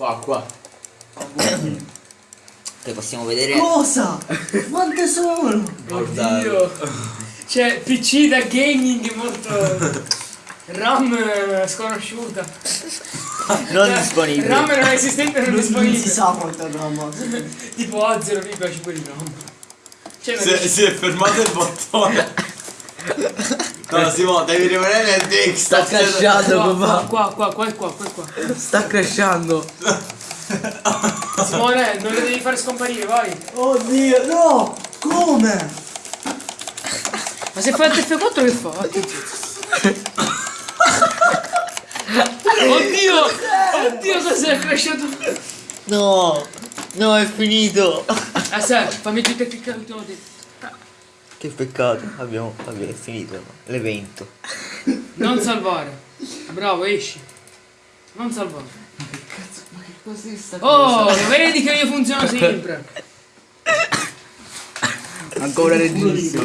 Qua, qua. Che possiamo vedere. Cosa? Quante sono? Guardate. Oddio. Cioè, PC da gaming molto... RAM sconosciuta. Non Cioè, disponibile. RAM non esistente non Non, non si disponibile. sa quanto RAM. Tipo A 0,5 di RAM. Cioè, non Si, si è fermato il bottone. No, Simone, devi rimanere nel deck. Sta sta- crashando qua, papà. qua, qua, qua, qua, qua, qua, qua. Sta crashando. Simone, non lo devi fare scomparire, vai. Oddio, no! Come? Ma se fai il F4 che fa? Oddio! Oddio cos'è crashato? No, no, è finito. Aspetta, fammi tutti cliccare l'ultimo dito. Che peccato. Abbiamo. È finito l'evento. Non salvare. Bravo, esci. Non salvare. Ma che cos'è sta Oh, lo vedi che io funziono sempre. Ancora regissimo.